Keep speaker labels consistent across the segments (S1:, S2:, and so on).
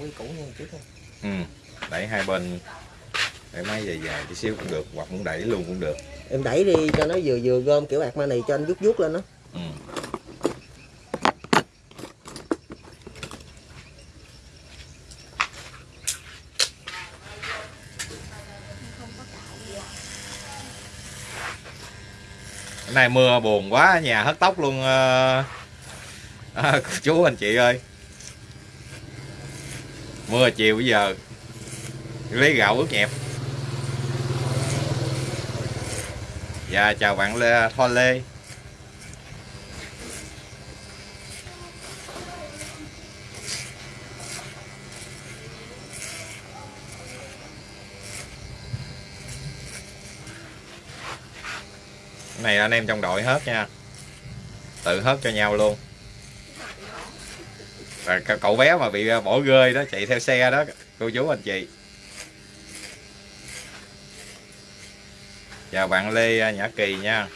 S1: mẫu cái cũ nha chút thôi
S2: ừ. đẩy hai bên để máy dài dài tí xíu cũng được hoặc muốn đẩy luôn cũng được
S1: em đẩy đi cho nó vừa vừa gom kiểu ạc ma này cho anh vuốt vuốt lên đó
S2: ừ. Nay mưa buồn quá nhà hất tóc luôn à, chú anh chị ơi mưa chiều bây giờ. Lấy gạo ướt nhẹp. Dạ chào bạn Lê, Thoa Lê. Này anh em trong đội hết nha. Tự hết cho nhau luôn và cậu bé mà bị à, bỏ rơi đó, chạy theo xe đó, cô chú anh chị. Chào bạn Lê à, Nhã Kỳ nha.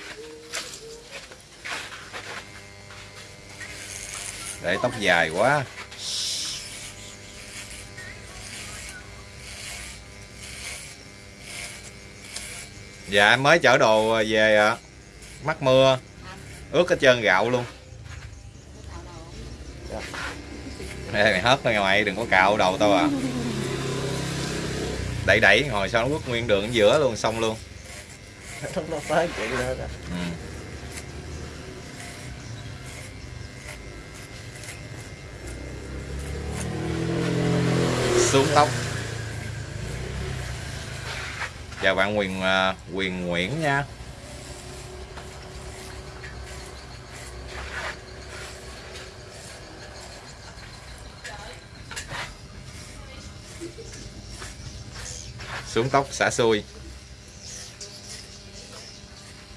S2: Để tóc dài quá. Dạ em mới chở đồ về ạ mắc mưa. Ướt hết trơn gạo luôn. Ê, mày hớt ra ngoài đừng có cạo đầu tao à. Đẩy đẩy ngồi sao nó bước nguyên đường ở giữa luôn xong luôn.
S1: Nó nó phá chuyện nữa rồi
S2: ừ. xuống tóc. Chào bạn quyền à, quyền nguyễn nha xuống tóc xả xuôi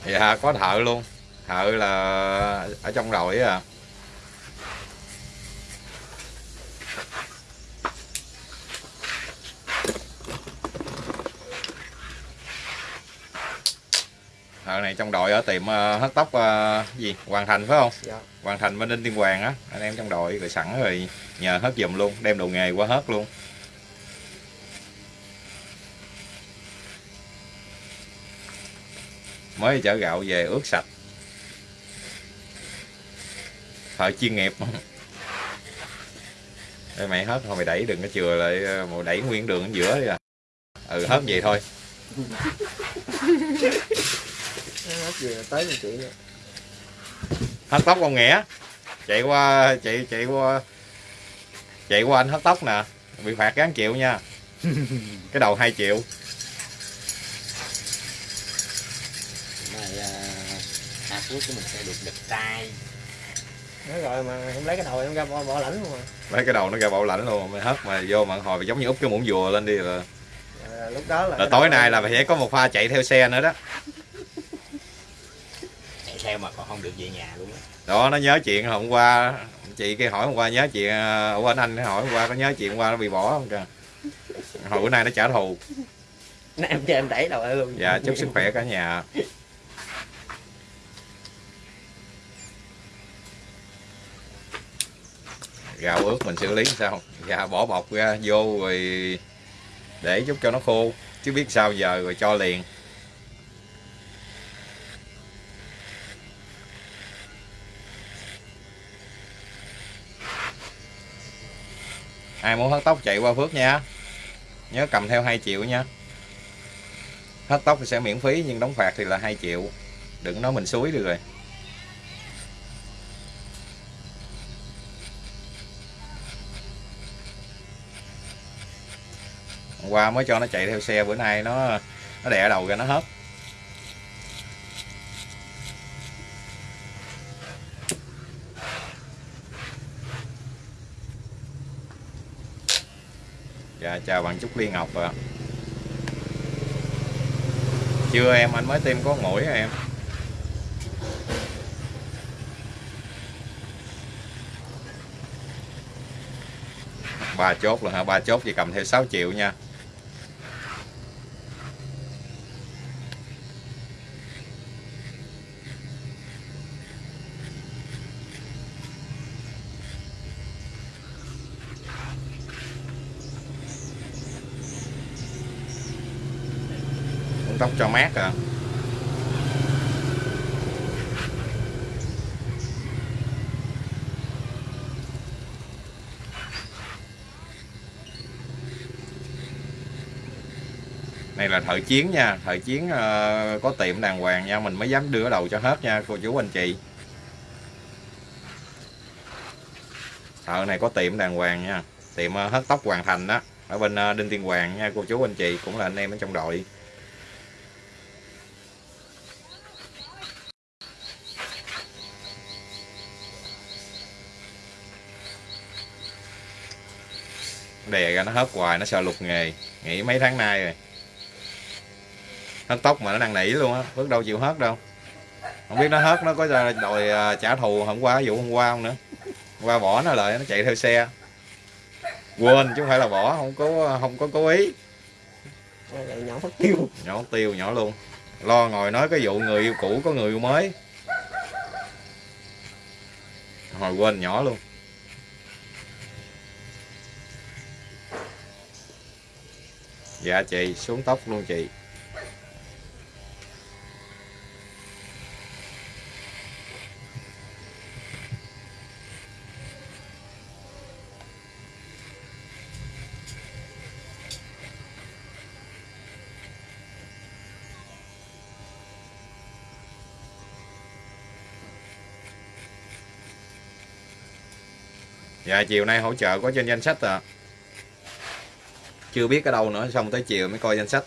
S2: dạ có thợ luôn. Thợ là ở trong đội à thợ này trong đội ở tiệm ờ, hớt tóc ờ, gì? Hoàn thành phải không?
S1: Dạ.
S2: Hoàn thành bên Ninh Tiên Hoàng á. Anh em trong đội rồi sẵn rồi nhờ hớt giùm luôn đem đồ nghề qua hớt luôn mới chở gạo về ướt sạch. Thợ chuyên nghiệp. Đây mày hết thôi, mày đẩy đừng có chừa lại ờ, mày đẩy nguyên đường ở giữa đi à. Ừ hết vậy thôi.
S1: Hết
S2: tóc con nghĩa chạy qua, chạy chạy qua chạy qua anh hết tóc nè. Bị phạt gán triệu nha. Cái đầu 2 triệu
S3: Này à, quốc của mình sẽ được đẹp trai.
S1: Nói rồi mà em lấy cái đầu em ra bỏ, bỏ lãnh luôn mà.
S2: Lấy cái đầu nó ra bảo lãnh luôn mày hớt mà vô mà hồi giống như úp cái muỗng dùa lên đi là,
S1: à, lúc đó là,
S2: là tối nay là phải có một pha chạy theo xe nữa đó.
S3: Chạy theo mà còn không được về nhà luôn á.
S2: Đó nó nhớ chuyện hôm qua chị kia hỏi hôm qua nhớ chuyện ờ, ủa anh anh hỏi hôm qua có nhớ chuyện hôm qua nó bị bỏ không kìa hồi bữa nay nó trả thù.
S1: Nè, em cho em đẩy đầu luôn
S2: dạ chúc sức khỏe cả nhà gạo ướt mình xử lý sao? Dạ bỏ bọc ra, vô rồi để chút cho nó khô, chứ biết sao giờ rồi cho liền. Ai muốn hớt tóc chạy qua Phước nha. Nhớ cầm theo 2 triệu nha. Hớt tóc thì sẽ miễn phí, nhưng đóng phạt thì là 2 triệu. Đừng nói mình suối được rồi. Qua mới cho nó chạy theo xe, bữa nay nó nó đè đầu ra nó hết. Dạ chào bạn Trúc Liên Ngọc ạ. Chưa em, anh mới tiêm có mũi à em. Ba chốt luôn hả? Ba chốt thì cầm theo 6 triệu nha. Là thợ chiến nha thợ chiến uh, có tiệm đàng hoàng nha mình mới dám đưa đầu cho hết nha cô chú anh chị. Thợ này có tiệm đàng hoàng nha tiệm uh, hớt tóc hoàn thành đó ở bên uh, đinh tiên hoàng nha cô chú anh chị cũng là anh em ở trong đội. Đè ra nó hớt hoài nó sợ lục nghề nghỉ mấy tháng nay rồi hớt tóc mà nó đang nỉ luôn á bước đâu chịu hớt đâu. Không biết nó hớt nó có đòi à, trả thù hôm qua vụ hôm qua không nữa. Hôm qua bỏ nó lại nó chạy theo xe. Quên chứ không phải là bỏ không có không có cố ý.
S1: Nhỏ phát tiêu.
S2: Nhỏ tiêu nhỏ luôn. Lo ngồi nói cái vụ người yêu cũ có người yêu mới. Hồi quên nhỏ luôn. Dạ chị xuống tóc luôn chị Dạ chiều nay hỗ trợ có trên danh sách à Chưa biết ở đâu nữa, Xong tới chiều mới coi danh sách.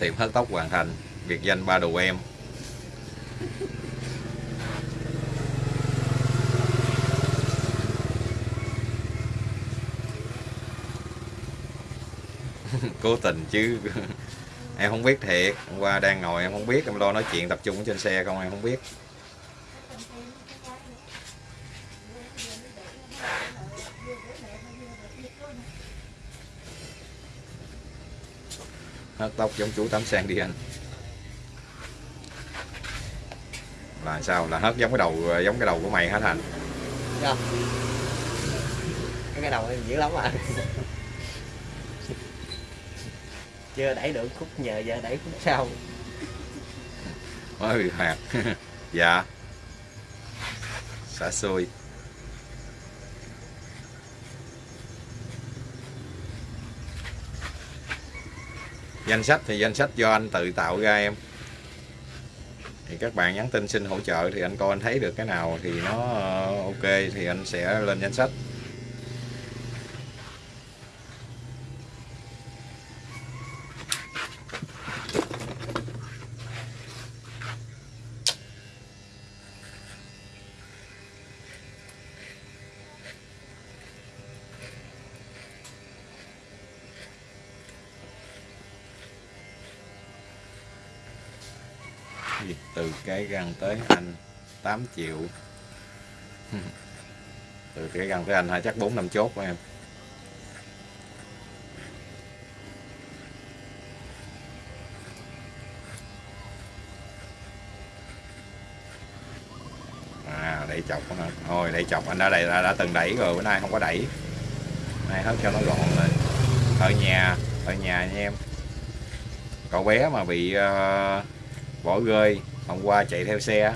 S2: Tiệm hớt tóc hoàn thành biệt danh ba đồ em. Cố tình chứ. Em không biết thiệt. Hôm qua đang ngồi em không biết. Em lo nói chuyện tập trung trên xe không, em không biết. Hớt tóc giống chú tắm sen đi anh. Là sao? Là hớt giống cái đầu giống cái đầu của mày hả thành
S1: Dạ. cái đầu em dữ lắm à. Chưa đẩy được khúc nhờ giờ đẩy khúc sau.
S2: Mới bị phạt dạ. Xả xôi. Danh sách thì danh sách do anh tự tạo ra em thì các bạn nhắn tin xin hỗ trợ thì anh coi anh thấy được cái nào thì nó ờ, ok thì anh sẽ lên danh sách. Gì? Từ cái răng tới anh 8 triệu. Từ cái răng tới anh hay chắc 4 năm chốt của em. À đẩy chọc nó thôi đẩy chọc. Anh đã đẩy đã, đã từng đẩy rồi bữa nay không có đẩy. Nay hết cho nó gọn lên. Ở nhà ở nhà nha em. Cậu bé mà bị uh, bỏ rơi hôm qua chạy theo xe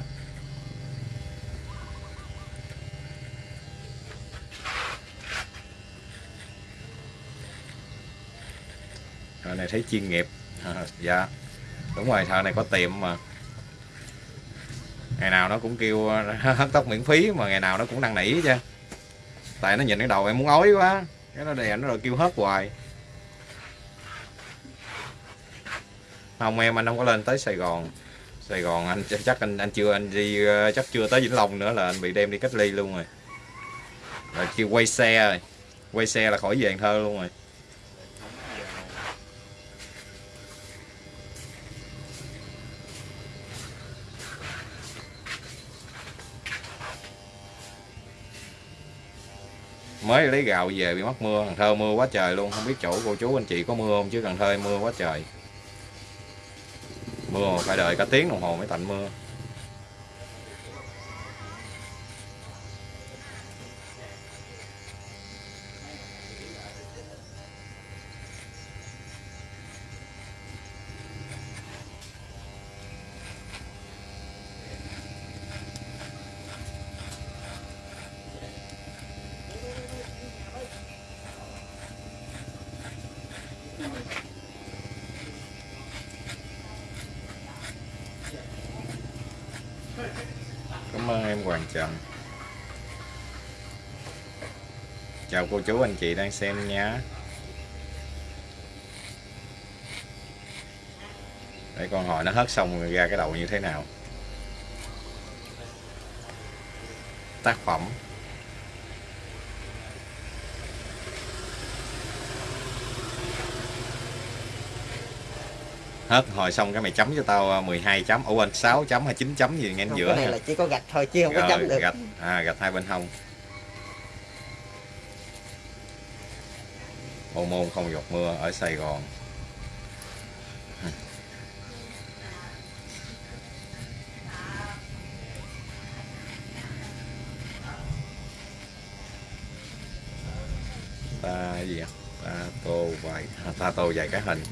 S2: thợ này thấy chuyên nghiệp. À, dạ đúng rồi thợ này có tiệm mà. Ngày nào nó cũng kêu hớt tóc miễn phí mà ngày nào nó cũng năn nỉ chứ. Tại nó nhìn cái đầu em muốn ói quá cái nó đè nó rồi kêu hớt hoài. Không, em, anh không có lên tới Sài Gòn. Sài Gòn, anh chắc anh anh chưa, anh đi ờ, chắc chưa tới Vĩnh Long nữa là anh bị đem đi cách ly luôn rồi. Rồi kêu quay xe rồi. Quay xe là khỏi về Cần Thơ luôn rồi. Mới lấy gạo về bị mắc mưa Cần Thơ mưa quá trời luôn. Không biết chỗ cô chú anh chị có mưa không chứ Cần Thơ mưa quá trời mưa mà phải đợi cả tiếng đồng hồ mới tạnh mưa. Hoàn ơn Chào cô chú, anh chị đang xem nhé Để con hỏi nó hớt xong rồi ra cái đầu như thế nào. Tác phẩm. Hết. Hồi xong cái mày chấm cho tao 12 chấm. Ủa quên 6 chấm hay 9 chấm gì ngay
S3: Không,
S2: giữa
S3: cái này
S2: ha.
S3: là chỉ có gạch thôi chứ không có
S2: Rồi,
S3: chấm được.
S2: gạch. À gạch hai bên hông. Ô môn không giọt mưa ở Sài Gòn. Ta gì ta tô vài à, ta tô vài cái hình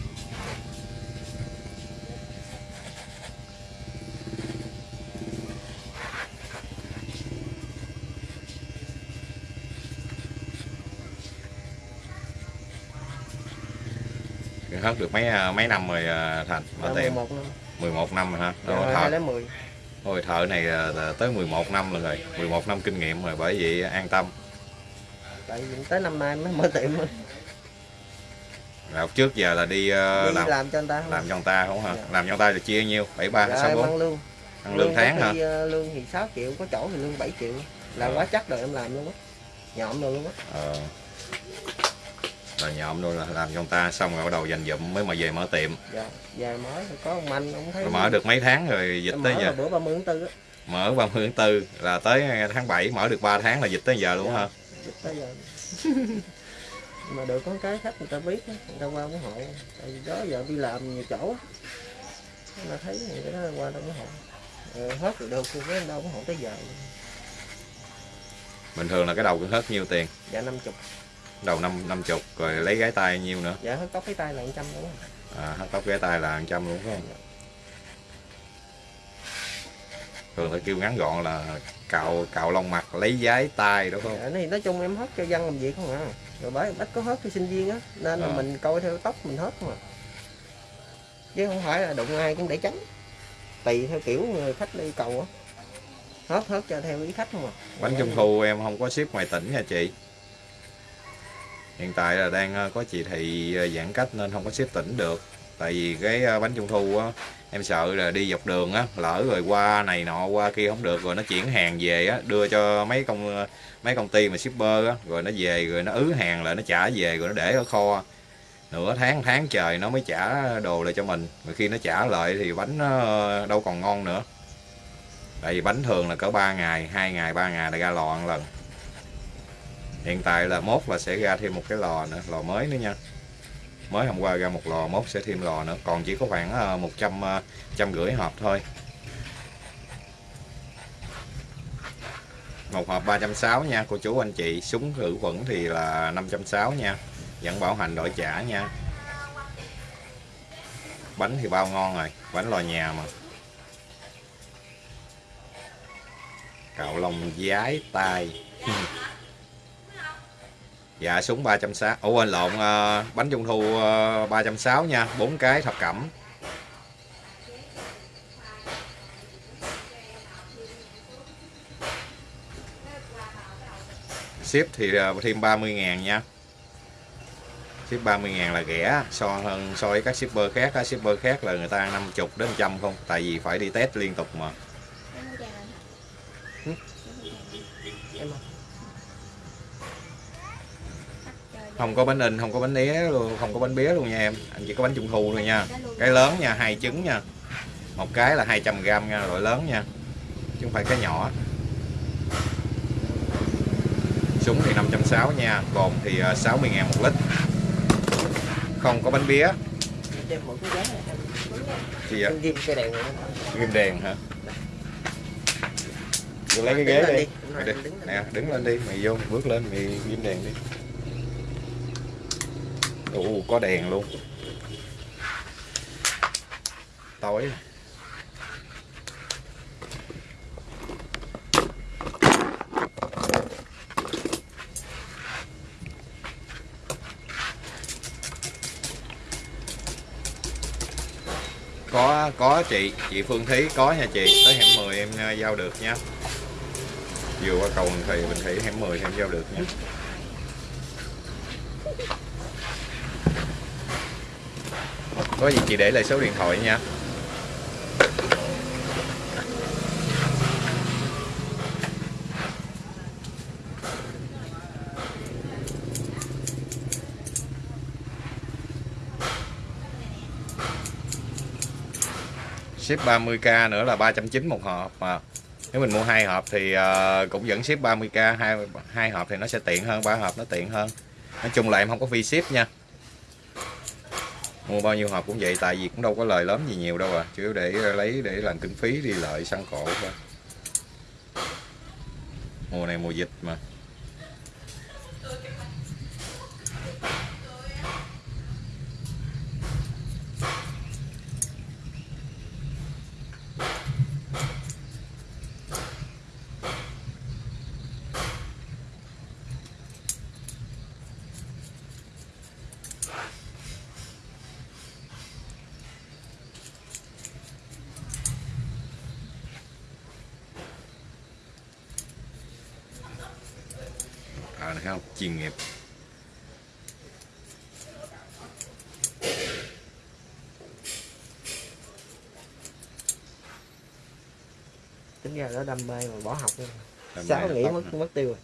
S2: hết được mấy à, mấy năm rồi à, thành?
S3: Dạ,
S2: tiệm
S3: 11 năm
S2: 11 năm rồi hả?
S3: Rồi
S2: thợ,
S3: 2010
S2: ôi thợ này à, tới 11 năm rồi. 11 năm kinh nghiệm rồi bởi vậy an tâm.
S3: Tại vì tới năm nay mới mở tiệm.
S2: Là trước giờ là đi
S3: đi
S2: làm
S3: làm cho anh ta
S2: làm cho người ta không hả?
S3: Dạ.
S2: làm cho người ta thì chia nhiêu? Bảy ba
S3: dạ,
S2: sáu
S3: em
S2: bốn?
S3: ăn lương.
S2: Ăn lương tháng
S3: có
S2: hả?
S3: ờ, lương thì 6 triệu có chỗ thì lương 7 triệu. Làm
S2: Ờ.
S3: quá chắc rồi em làm luôn á. Nhọm rồi luôn á.
S2: Ờ là nhộm luôn là làm cho ta xong rồi bắt đầu dành dụm mới mà về mở tiệm.
S3: Dạ mới thì có ông anh ông thấy
S2: mở được mấy tháng rồi dịch tới
S3: mở
S2: giờ.
S3: bữa 30 tháng 4 á.
S2: Mở 30 tháng 4 là tới tháng 7 mở được 3 tháng là dịch tới giờ luôn
S3: Dạ.
S2: hả?
S3: dịch tới giờ. Mà được có cái khách người ta biết người ta qua ủng hộ tại vì đó giờ đi làm nhiều chỗ ta thấy người ta qua đâu ủng hộ ờ, hết rồi được thì đâu ủng hộ tới giờ
S2: bình thường là cái đầu cứ hết nhiêu tiền?
S3: Dạ 50
S2: đầu năm năm chục rồi lấy gái tay nhiêu nữa?
S3: Dạ hết tóc cái tay là 100 đúng không?
S2: À, hắt tóc gái tay là 100 luôn phải không thường phải kêu ngắn gọn là cạo cạo lông mặt lấy giái tay đúng không?
S3: Dạ, thì nói chung em hết cho dân làm việc không à? Rồi bởi ít có hết cho sinh viên á nên là
S2: Ờ.
S3: mình coi theo tóc mình hết mà chứ không phải là đụng ai cũng để tránh. Tùy theo kiểu người khách đi cầu á. Hết hết cho theo ý khách không à?
S2: Bánh trung thu em không có ship ngoài tỉnh nha chị hiện tại là đang ờ, có chỉ thị ờ, giãn cách nên không có xếp tỉnh được. Tại vì cái ờ, bánh trung thu á, em sợ là đi dọc đường á, lỡ rồi qua này nọ, qua kia không được rồi nó chuyển hàng về á, đưa cho mấy công mấy công ty mà shipper á, rồi nó về rồi nó ứ hàng lại, nó trả về rồi nó để ở kho. Nửa tháng tháng trời nó mới trả đồ lại cho mình rồi khi nó trả lại thì bánh nó đâu còn ngon nữa. Tại vì bánh thường là cỡ 3 ngày 2 ngày 3 ngày là ra lò ăn lần hiện tại là mốt là sẽ ra thêm một cái lò nữa, lò mới nữa nha. Mới hôm qua ra một lò, mốt sẽ thêm lò nữa. Còn chỉ có khoảng ờ, một 100 ờ, trăm rưỡi hộp thôi. Một hộp 360 nha, cô chú anh chị. Súng khử khuẩn thì là 560 nha. Vẫn bảo hành đổi trả nha. Bánh thì bao ngon rồi, bánh lò nhà mà. Cạo lòng giái tay dạ súng 360 ủa quên lộn ờ, bánh trung thu ờ, uh, 360 nha 4 cái thập cẩm. Ship thì ờ, thêm 30 ngàn nha. Ship 30 ngàn là rẻ so hơn so với các shipper khác. Các shipper khác là người ta 50 đến 100 không tại vì phải đi test liên tục mà
S3: em
S2: không có bánh in không có bánh né luôn không có bánh bé luôn nha em. Anh chỉ có bánh trung thu thôi nha. Cái lớn nha hai trứng nha. Một cái là 200 gram nha loại lớn nha. Chứ không phải cái nhỏ. Súng thì 560 nha cồn thì à, 60 ngàn một lít. Không có bánh bía thì à,
S3: em ghim đèn
S2: hả? Tôi lấy cái
S3: Đứng
S2: ghế đi,
S3: đi, đứng
S2: nè đứng lên đi mày vô bước lên mày ghim đèn đi ồ, có đèn luôn. Tối. Có có chị chị Phương Thí, có nha chị. Tới hẻm 10 em à, giao được nha. Vừa qua cầu Bình Thủy Bình Thủy hẻm 10 em giao được nha. Có gì chị để lại số điện thoại nha. Ship 30k nữa là 390 một hộp mà. Nếu mình mua hai hộp thì ờ, cũng vẫn ship 30k hai hai hộp thì nó sẽ tiện hơn, ba hộp nó tiện hơn. Nói chung là em không có phi ship nha mua bao nhiêu hộp cũng vậy, tại vì cũng đâu có lời lớn gì nhiều đâu à. Chủ yếu để lấy, để làm kinh phí đi, lợi săn cổ thôi. Mùa này mùa dịch mà. À này thấy không chuyên nghiệp
S3: tính ra đó đam mê mà bỏ học luôn
S2: Đam mê
S3: sáu nghỉ mất
S2: nè.
S3: mất tiêu rồi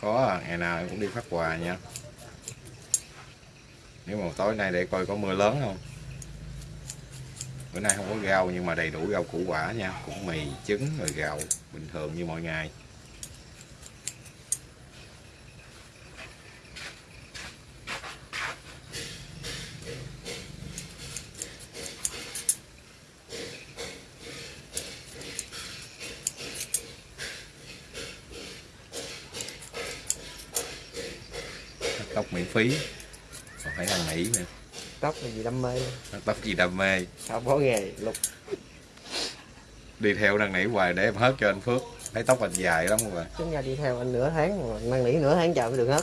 S2: có ngày nào em cũng đi phát quà nha nếu mà tối nay để coi có mưa lớn không? Bữa nay không có rau nhưng mà đầy đủ rau củ quả nha. Cũng mì, trứng, rồi gạo, bình thường như mọi ngày. Tóc miễn phí phải ăn nỉ nữa
S3: tóc là gì đam mê?
S2: Tóc gì đam mê?
S3: Sao bỏ nghề lục.
S2: Đi theo năn nỉ hoài để em hết cho anh Phước. Thấy tóc anh dài lắm rồi.
S3: Tính ra đi theo anh nửa tháng mà năn nỉ nửa tháng trời mới được hết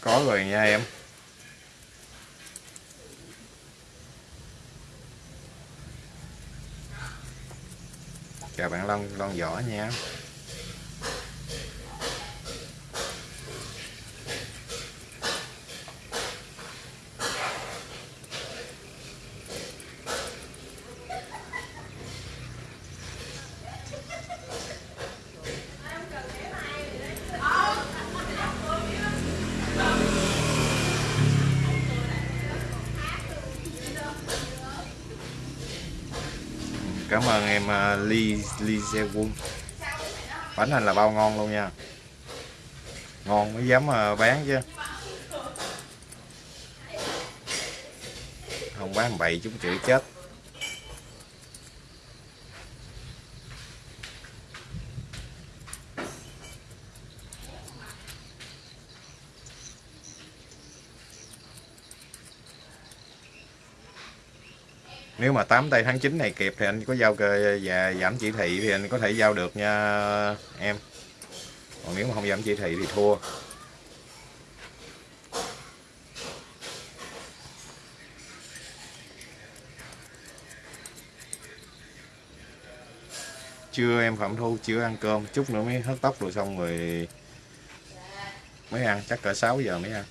S2: có rồi nha em chào bạn Long nha. Cảm ơn em uh, ly ly xe Won bánh anh là bao ngon luôn nha. Ngon mới dám uh, bán chứ. Không bán bậy chúng chửi chết. nếu mà 8 tây tháng 9 này kịp thì anh có giao cơ và giảm chỉ thị thì anh có thể giao được nha, em. Còn nếu mà không giảm chỉ thị thì thua. Chưa, em phạm thu chưa ăn cơm. Chút nữa mới hớt tóc rồi xong rồi mới ăn. Chắc cỡ 6 giờ mới ăn.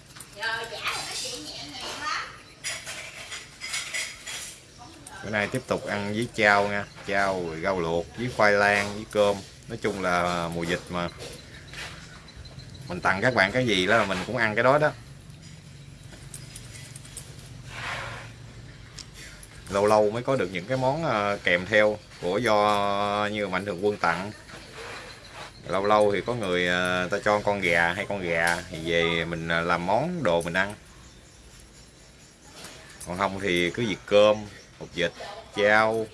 S2: Bữa nay tiếp tục ăn với chao nha. Chao rồi rau luộc với khoai lang với cơm. Nói chung là mùa dịch mà. Mình tặng các bạn cái gì đó là mình cũng ăn cái đó đó. Lâu lâu mới có được những cái món ờ, kèm theo của do như mạnh thường quân tặng. Lâu lâu thì có người ờ, ta cho con gà hay con gà thì về mình ờ, làm món đồ mình ăn. Còn không thì cứ việc cơm hột vịt chao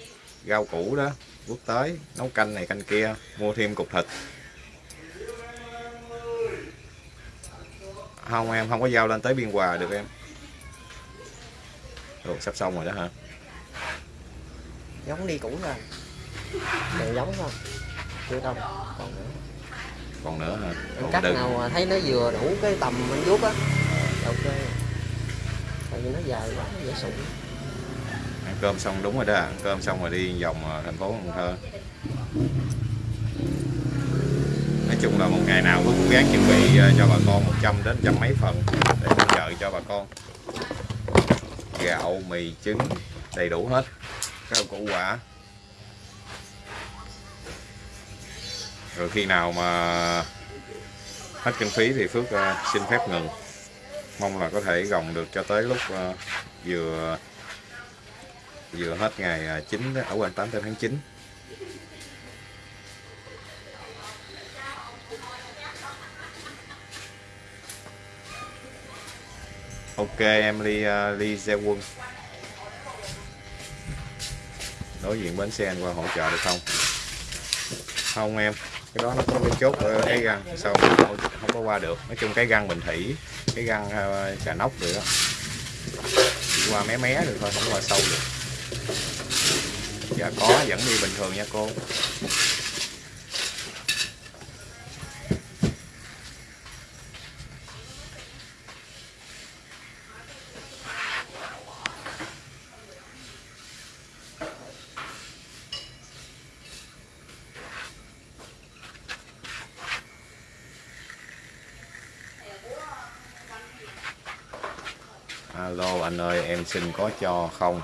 S2: rau củ đó quốc tới nấu canh này canh kia mua thêm cục thịt. Không em không có giao lên tới biên hòa được em. Ồ, sắp xong rồi đó hả?
S3: Giống đi cũ rồi đều giống không chưa đâu còn nữa.
S2: Còn nữa hả? Còn
S3: cắt
S2: đừng
S3: nào thấy nó vừa đủ cái tầm anh vuốt á. Ok. Tại vì nó dài quá dễ sụn
S2: cơm xong đúng rồi đó ăn cơm xong rồi đi vòng à, thành phố Cần Thơ. Nói chung là một ngày nào cũng cố gắng chuẩn bị à, cho bà con 100 đến trăm mấy phần để hỗ trợ cho bà con. Gạo, mì, trứng, đầy đủ hết các củ quả. Rồi khi nào mà hết kinh phí thì Phước à, xin phép ngừng. Mong là có thể gồng được cho tới lúc vừa vừa hết ngày à, 9 à, ở quanh 8 tháng 9 Ok em Ly uh, Ly Gia Quân. Đối diện bến xe anh qua hỗ trợ được không? Không em. Cái đó nó có cái chốt ở cái găng sao không, không có qua được? Nói chung cái găng bình thủy cái găng uh, trà nóc được đó Chỉ qua mé mé được thôi không qua sâu được dạ có, vẫn đi bình thường nha, cô. Alo, anh ơi, em xin có cho không?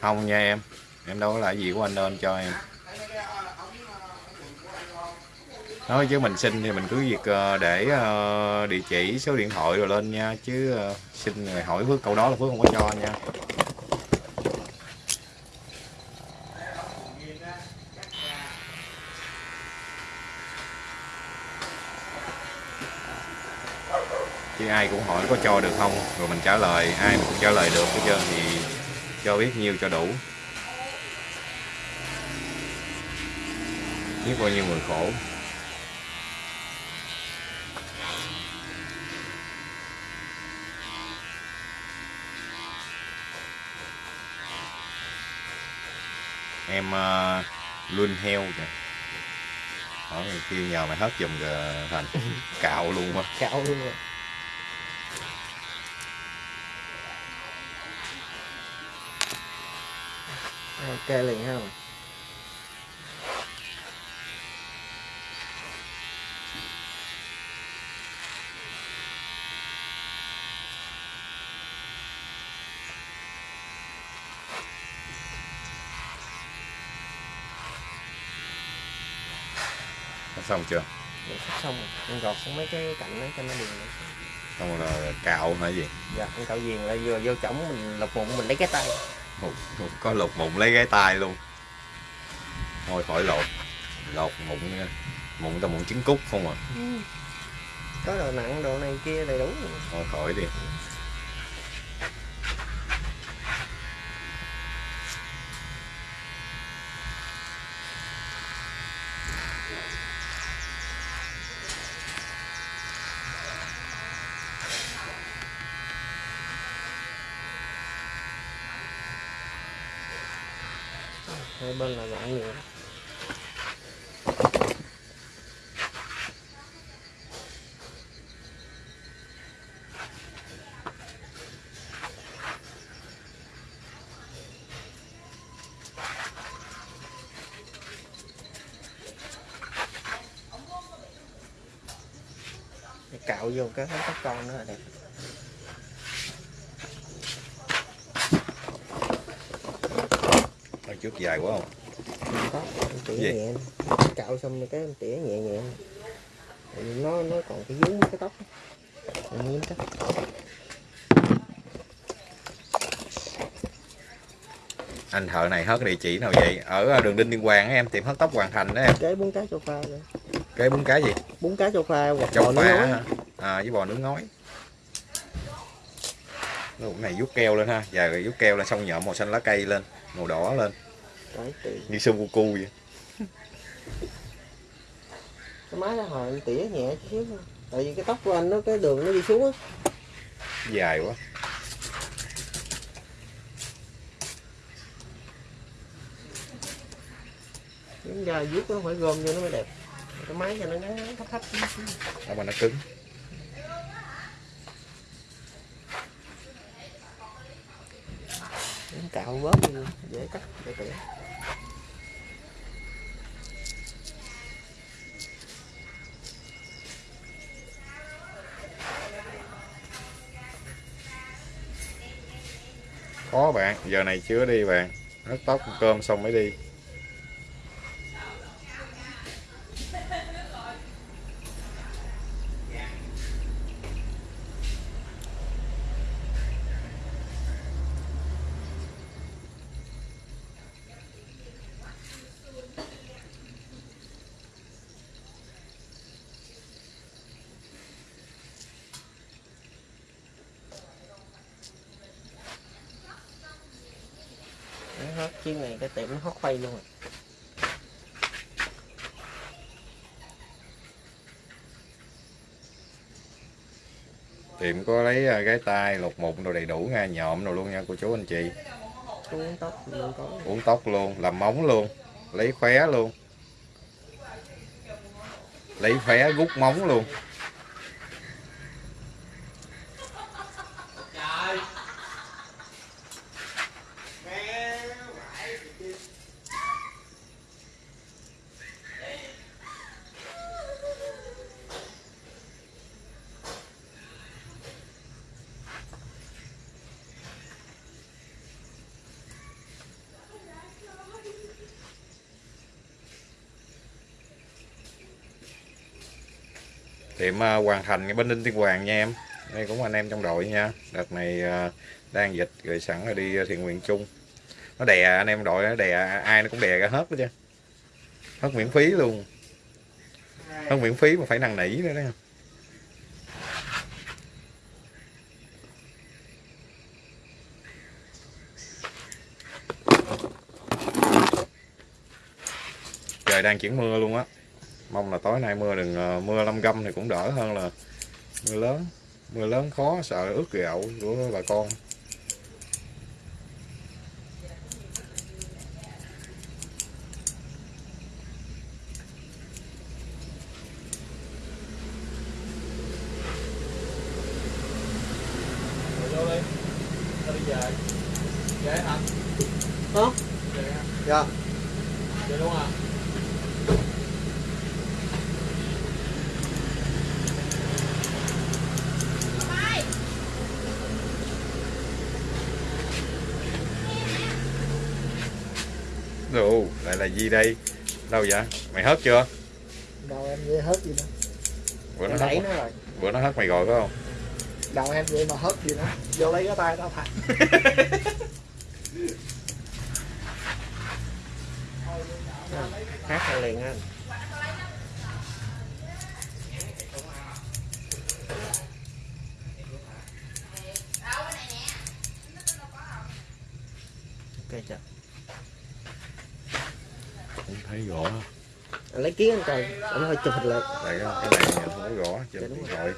S2: Không nha, em em đâu có lại gì của anh đâu, anh cho em. Nói chứ mình xin thì mình cứ việc ờ, để ờ, địa chỉ, số điện thoại rồi lên nha. Chứ ờ, xin người hỏi Phước, câu đó là Phước không có cho anh nha. Chứ ai cũng hỏi có cho được không? Rồi mình trả lời, ai mà cũng trả lời được hết trơn thì cho biết nhiêu cho đủ. Biết bao nhiêu người khổ. Em uh, luôn heo kìa. Hỏi mày kêu nhờ mày hết giùm kìa thành. Cạo luôn quá.
S3: Cạo luôn rồi. Ok liền ha.
S2: Đã xong chưa?
S3: Dạ, sắp xong rồi. Em gọt xuống mấy cái cạnh đó cho nó đều
S2: xong rồi là cạo hả gì?
S3: Dạ con cạo viền lại vừa vô chổng mình lục bụng mình lấy cái tay.
S2: Ồ, có lột mụn lấy cái tay luôn. Thôi khỏi lột. Lột mụn mụn ta mụn trứng cút không à.
S3: Có đồ nặng đồ này kia đầy đủ.
S2: Thôi khỏi đi
S3: hai bên là ngọn nhựa cạo vô cái tóc con nữa là đẹp.
S2: Dài quá không?
S3: Tóc em tỉa
S2: Gì?
S3: nhẹ. Cạo xong rồi cái tỉa nhẹ nhẹ. Nó nó còn cái vướng cái tóc. Em muốn cắt
S2: anh thợ này hớt địa chỉ nào vậy? Ở đường đinh tiên hoàng em tiệm hớt tóc hoàn thành đó em.
S3: Cái bún cá châu pha nữa.
S2: Cái bún cái gì?
S3: Bún cá châu pha hoặc
S2: châu
S3: bò
S2: pha à, với bò nướng ngói. Lúc này vuốt keo lên ha. Rồi vuốt keo lên xong nhộm màu xanh lá cây lên màu đỏ lên như sơn cu cu vậy.
S3: Cái máy đó hồi em tỉa nhẹ xíu thôi. tại vì cái tóc của anh nó cái đường nó đi xuống á.
S2: Dài quá.
S3: Đúng ra vuốt nó phải gom vô nó mới đẹp. Cái máy cho nó ngắn thấp thấp.
S2: Đó mà nó cứng?
S3: Cạo bớt đi dễ cắt dễ tỉa
S2: khó bạn giờ này chưa đi bạn. Nó tóc cơm xong mới đi
S3: nó hết chuyên này cái tiệm nó hót phay luôn rồi
S2: lấy à, cái tay lột mụn đồ đầy đủ nha nhộm đồ luôn nha cô chú anh chị.
S3: Uống tóc mình có
S2: uống tóc luôn làm móng luôn lấy khóe luôn. Lấy khóe rút móng luôn tiệm à, hoàn thành cái bên Ninh Tiên Hoàng nha em. Đây cũng anh em trong đội nha. Đợt này à, đang dịch rồi sẵn rồi đi à, thiện nguyện chung. Nó đè anh em đội nó đè à, ai nó cũng đè ra hết đó chứ. Hết miễn phí luôn. Hết miễn phí mà phải năn nỉ nữa đó. Trời đang chuyển mưa luôn á mong là tối nay mưa đừng ờ, mưa lâm gâm thì cũng đỡ hơn là mưa lớn. Mưa lớn khó, sợ ướt gạo của bà con
S1: Rồi vô đi. Tao đi về. Về hả?
S3: Hả?
S1: Về hả?
S3: dạ
S1: Về luôn à?
S2: Đồ, lại là gì đây? Đâu vậy? Mày hớt chưa?
S3: Đầu em vậy hết gì đó.
S2: Bữa nó
S3: em
S2: hớt
S3: đẩy nó rồi.
S2: Bữa nó hớt mày rồi phải không?
S3: Đầu em vậy mà hết gì nữa vô lấy cái tay tao thật hát ra liền anh ok chưa
S2: không thấy rõ
S3: anh lấy kiến anh coi. Anh hơi chụp hình lại.
S2: Đây cái này nhìn không có rõ trên điện thoại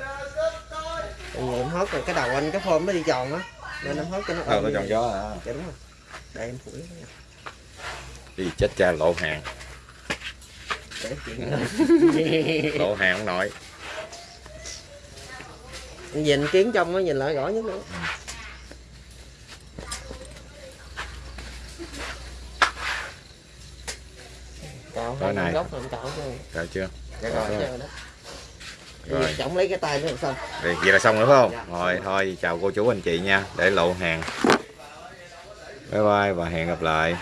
S3: vì em hốt rồi cái đầu anh cái form nó đi tròn á. Nên em hốt cho nó
S2: ờ nó tròn gió à.
S3: Dạ đúng rồi. Đây em phủi
S2: đi chết cha lộ hàng. Lộ hàng ông nội.
S3: Nhìn kiến trong nó nhìn lại rõ nhất nữa cạo
S2: Tối
S3: hai
S2: nay.
S3: góc rồi em cạo cho
S2: cạo chưa
S3: dạ rồi
S2: rồi. Rồi.
S3: rồi trọng lấy cái tay nữa xong
S2: Vậy vậy là xong nữa phải không?
S3: Dạ.
S2: Rồi thôi chào cô chú anh chị nha, để lộ hàng. Bye bye và hẹn gặp lại.